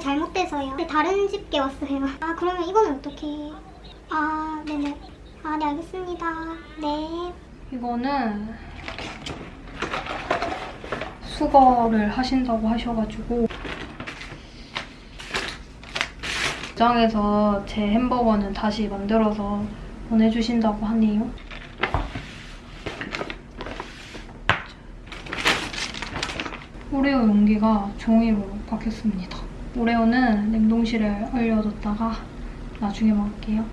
잘못돼서요. 다른 집게 왔어요. 아 그러면 이거는 어떻게? 아 네네. 아 네 알겠습니다. 네. 이거는 수거를 하신다고 하셔가지고 매장에서 제 햄버거는 다시 만들어서 보내주신다고 하네요. 오레오 용기가 종이로 바뀌었습니다. 오레오는 냉동실에 얼려뒀다가 나중에 먹을게요.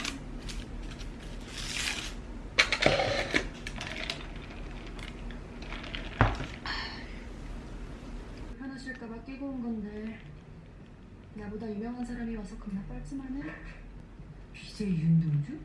불편하실까봐 끼고 온 건데 나보다 유명한 사람이 와서 겁나 뻘쭘하네? BJ 윤동주?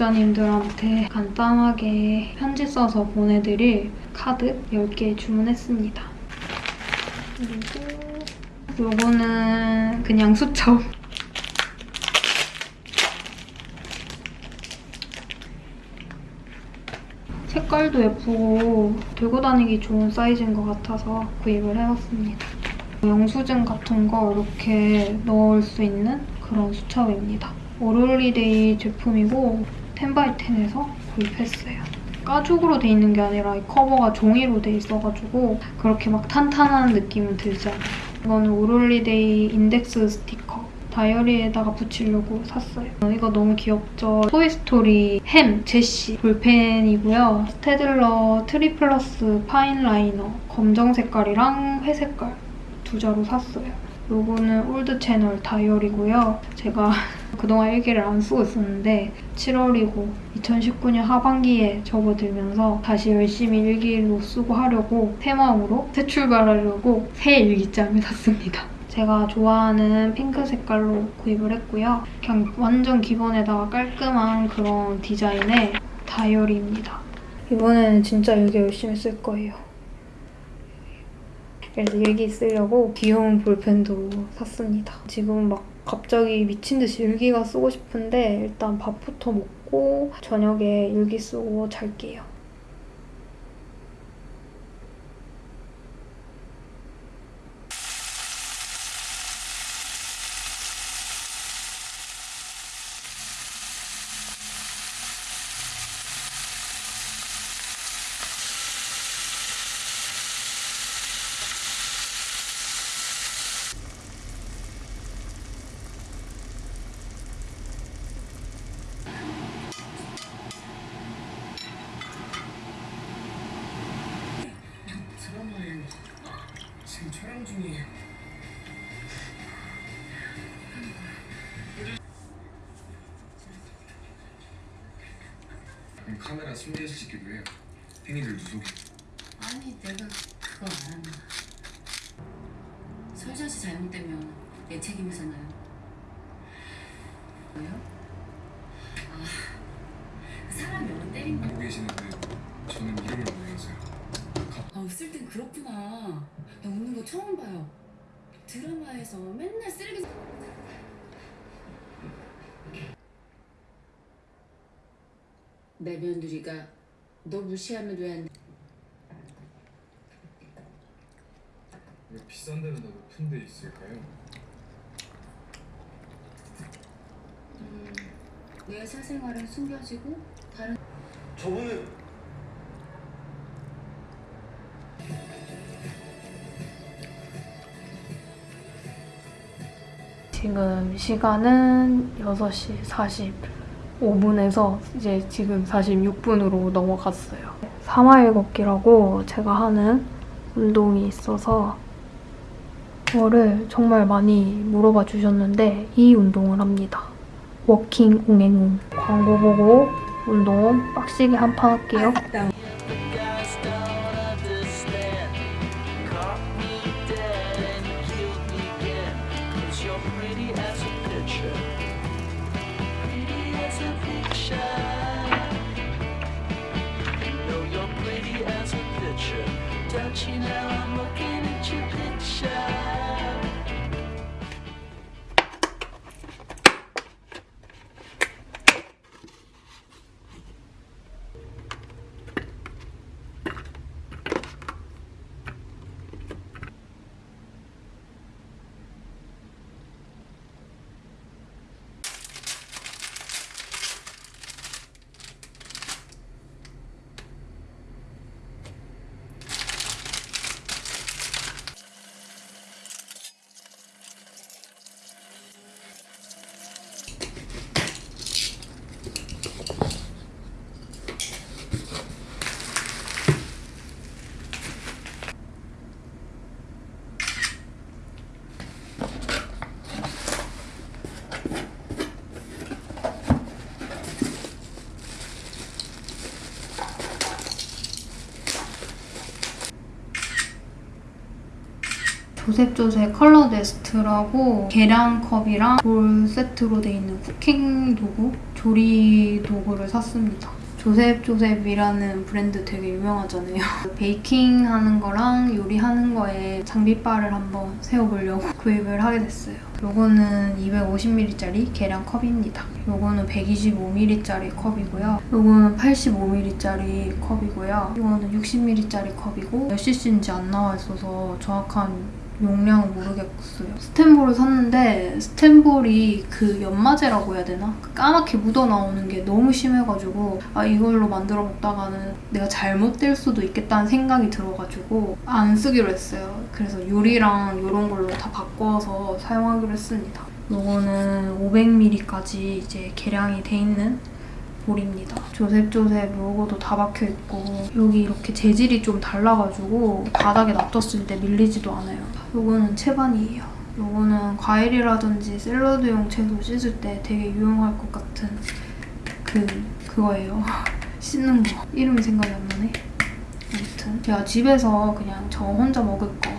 구독자님들한테 간단하게 편지 써서 보내드릴 카드 10개 주문했습니다. 그리고 요거는 그냥 수첩. 색깔도 예쁘고 들고 다니기 좋은 사이즈인 것 같아서 구입을 해봤습니다. 영수증 같은 거 이렇게 넣을 수 있는 그런 수첩입니다. 오롤리데이 제품이고 텐바이텐에서 구입했어요. 가죽으로 돼 있는 게 아니라 이 커버가 종이로 돼 있어가지고 그렇게 막 탄탄한 느낌은 들지 않아요. 이거는 오롤리데이 인덱스 스티커 다이어리에다가 붙이려고 샀어요. 이거 너무 귀엽죠? 토이스토리 햄 제시 볼펜이고요. 스테들러 트리플러스 파인 라이너 검정 색깔이랑 회 색깔 두 자로 샀어요. 요거는 올드 채널 다이어리고요. 제가 그동안 일기를 안 쓰고 있었는데 7월이고 2019년 하반기에 접어들면서 다시 열심히 일기로 쓰고 하려고 새 마음으로 새 출발하려고 새 일기장을 샀습니다. 제가 좋아하는 핑크 색깔로 구입을 했고요. 그냥 완전 기본에다가 깔끔한 그런 디자인의 다이어리입니다. 이번에는 진짜 일기 열심히 쓸 거예요. 그래서 일기 쓰려고 귀여운 볼펜도 샀습니다. 지금 막 갑자기 미친 듯이 일기가 쓰고 싶은데 일단 밥부터 먹고 저녁에 일기 쓰고 잘게요. 카메라 찍기로 해요. 팽이들 누속. 아니 내가 그거 안 한다. 설자 씨 잘못되면 내 책임이잖아요. 뭐요? 아, 그 사람이 얼른 때린 거. 알고 계시는데 저는 이름을 모르겠어요. 아 웃을 땐 그렇구나. 나 웃는 거 처음 봐요. 드라마에서 맨날 쓰레기. 내 며느리가 너 무시하면 왜안 돼? 왜? 비싼 데는 다 높은 데 있을까요? 음, 내 사생활은 숨겨지고 다른 저번에 지금 시간은 6시 45분 에서 이제 지금 46분으로 넘어갔어요. 3마일 걷기라고 제가 하는 운동이 있어서 그거를 정말 많이 물어봐 주셨는데 이 운동을 합니다. 워킹 옹행옹. 광고 보고 운동 빡시게 한 판 할게요. 조셉조셉 컬러 네스트라고 계량컵이랑 볼 세트로 돼 있는 cooking 도구, 조리 도구를 샀습니다. 조셉조셉이라는 브랜드 되게 유명하잖아요. 베이킹 하는 거랑 요리하는 거에 장비빨을 한번 세워보려고 구입을 하게 됐어요. 요거는 250ml짜리 계량 컵입니다. 요거는 125ml짜리 컵이고요. 요거는 85ml짜리 컵이고요. 요거는 60ml짜리 컵이고 몇 cc인지 안 나와 있어서 정확한 용량은 모르겠어요. 스텐볼을 샀는데 스텐볼이 그 연마제라고 해야 되나? 그 까맣게 묻어 나오는 게 너무 심해가지고 아 이걸로 만들어 먹다가는 내가 잘못될 수도 있겠다는 생각이 들어가지고 안 쓰기로 했어요. 그래서 요리랑 이런 걸로 다 바꿔서 사용하기로 했습니다. 요거는 500ml까지 이제 계량이 돼 있는 볼입니다. 조셉조셉 로고도 다 박혀 있고 여기 이렇게 재질이 좀 달라가지고 바닥에 놔뒀을 때 밀리지도 않아요. 요거는 채반이에요. 요거는 과일이라든지 샐러드용 채소 씻을 때 되게 유용할 것 같은 그 그거예요. 씻는 거. 이름이 생각이 안 나네. 아무튼 제가 집에서 그냥 저 혼자 먹을 거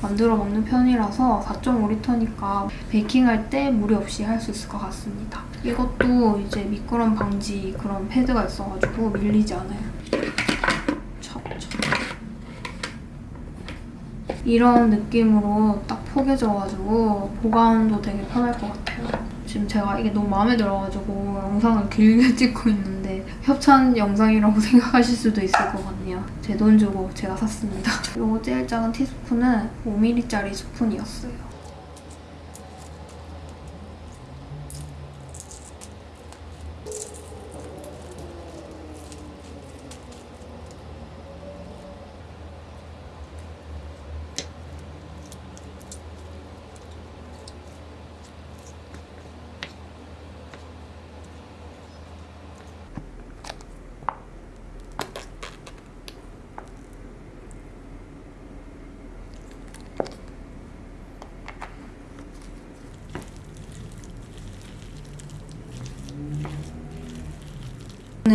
만들어 먹는 편이라서 4.5리터니까 베이킹할 때 무리 없이 할 수 있을 것 같습니다. 이것도 이제 미끄럼 방지 그런 패드가 있어가지고 밀리지 않아요. 이런 느낌으로 딱 포개져가지고 보관도 되게 편할 것 같아요. 지금 제가 이게 너무 마음에 들어가지고 영상을 길게 찍고 있는데 협찬 영상이라고 생각하실 수도 있을 것 같네요. 제 돈 주고 제가 샀습니다. 이거 제일 작은 티스푼은 5mm짜리 스푼이었어요.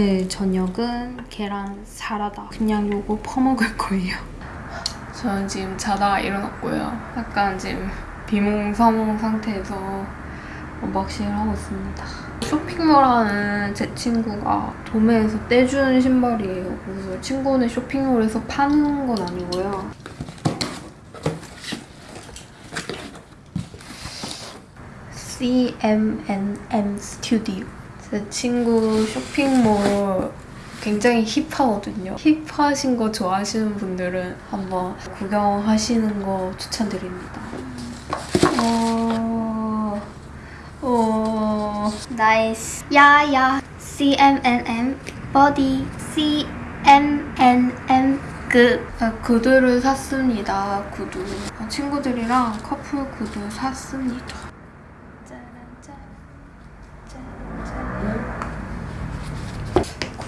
오늘 저녁은 계란 사라다. 그냥 요거 퍼먹을 거예요. 저는 지금 자다가 일어났고요. 약간 지금 비몽사몽 상태에서 unboxing을 하고 있습니다. 쇼핑몰 하는 제 친구가 도매에서 떼준 신발이에요. 그래서 친구는 쇼핑몰에서 파는 건 아니고요. CMNM 스튜디오. 제 친구 쇼핑몰 굉장히 힙하거든요. 힙하신 거 좋아하시는 분들은 한번 구경하시는 거 추천드립니다. 어... 어... 나이스. 야야. CMNM. 버디. CMNM. 그. 아, 구두를 샀습니다. 구두. 아, 친구들이랑 커플 구두 샀습니다. 짜란짠. 짜란짠.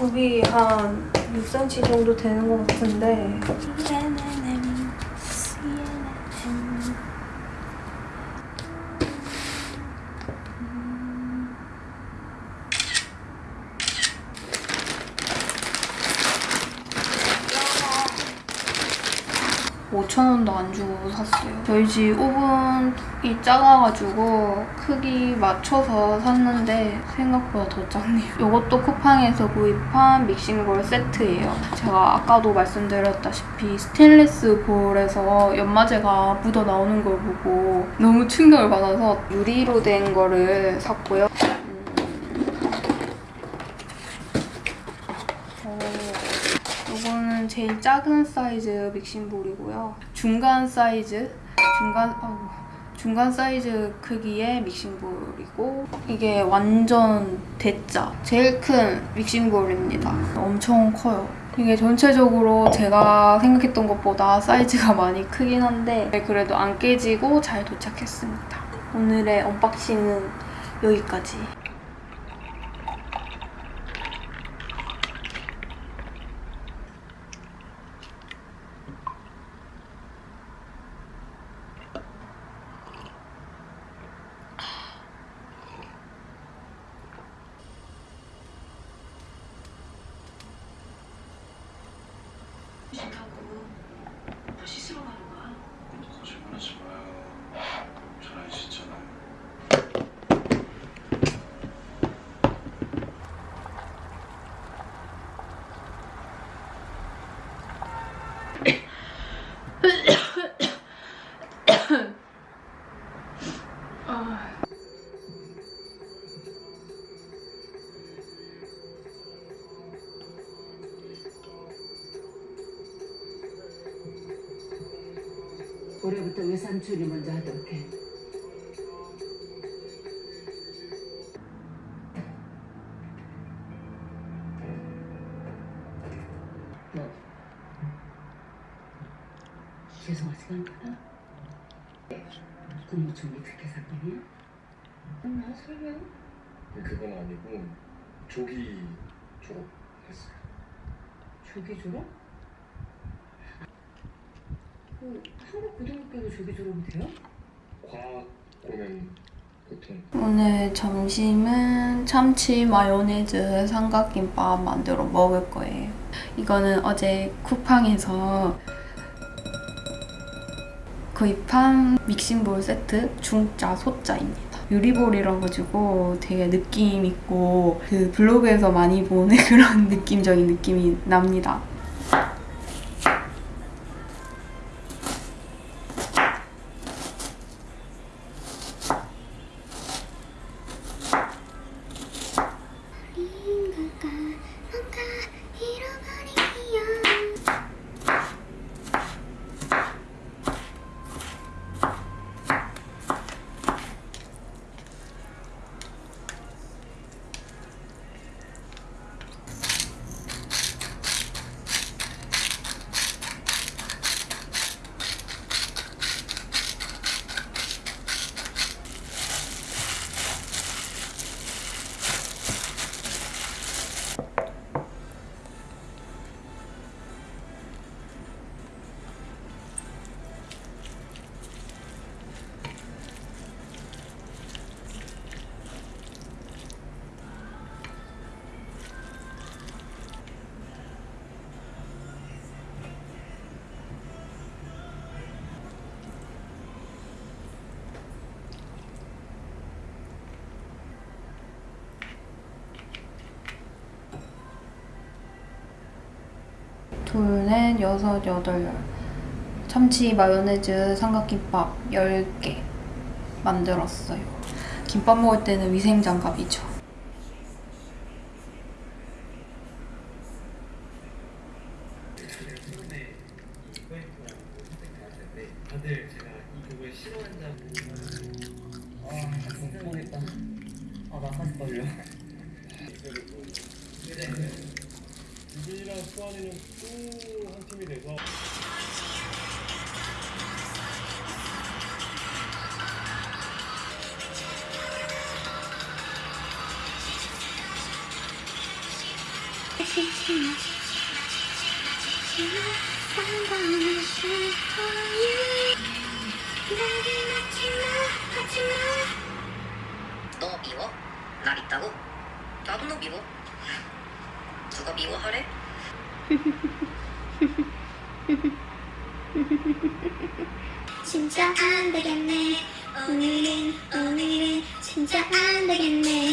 굽이 한 6cm 정도 되는 것 같은데 CMNM. CMNM. 오 5,000원도 안 주고 샀어요. 저희 집 오븐이 작아가지고 크기 맞춰서 샀는데 생각보다 더 작네요. 이것도 쿠팡에서 구입한 믹싱볼 세트예요. 제가 아까도 말씀드렸다시피 스테인리스 볼에서 연마제가 묻어 나오는 걸 보고 너무 충격을 받아서 유리로 된 거를 샀고요. 어, 요거는 제일 작은 사이즈 mixing bowl이고요. 중간 사이즈, 중간, 아이고, 중간 사이즈 크기의 mixing bowl이고 이게 완전 대짜, 제일 큰 mixing bowl입니다. 엄청 커요. 이게 전체적으로 제가 생각했던 것보다 사이즈가 많이 크긴 한데 그래도 안 깨지고 잘 도착했습니다. 오늘의 unboxing은 여기까지. 외삼촌이 먼저 하도록 해. 너 죄송하지가 않구나. 국무총리 특혜 사건이야? 나 설명. 그건 아니고 조기 졸업했어요. 조기 졸업? 그 한국 고등학교도 조기 졸업이 돼요? 과학 공연 보통 오늘 점심은 참치 마요네즈 삼각김밥 만들어 먹을 거예요. 이거는 어제 쿠팡에서 구입한 믹싱볼 세트 중짜 소짜입니다. 유리볼이라 가지고 되게 느낌 있고 그 블로그에서 많이 보는 그런 느낌적인 느낌이 납니다. 둘, 넷, 여섯, 여덟. 참치 마요네즈 삼각김밥 10개 만들었어요. 김밥 먹을 때는 위생장갑이죠. 너 미워? 날 있다고? 나도 너 미워. 누가 미워하래? 진짜 안 되겠네 오늘은 오늘은 진짜 안 되겠네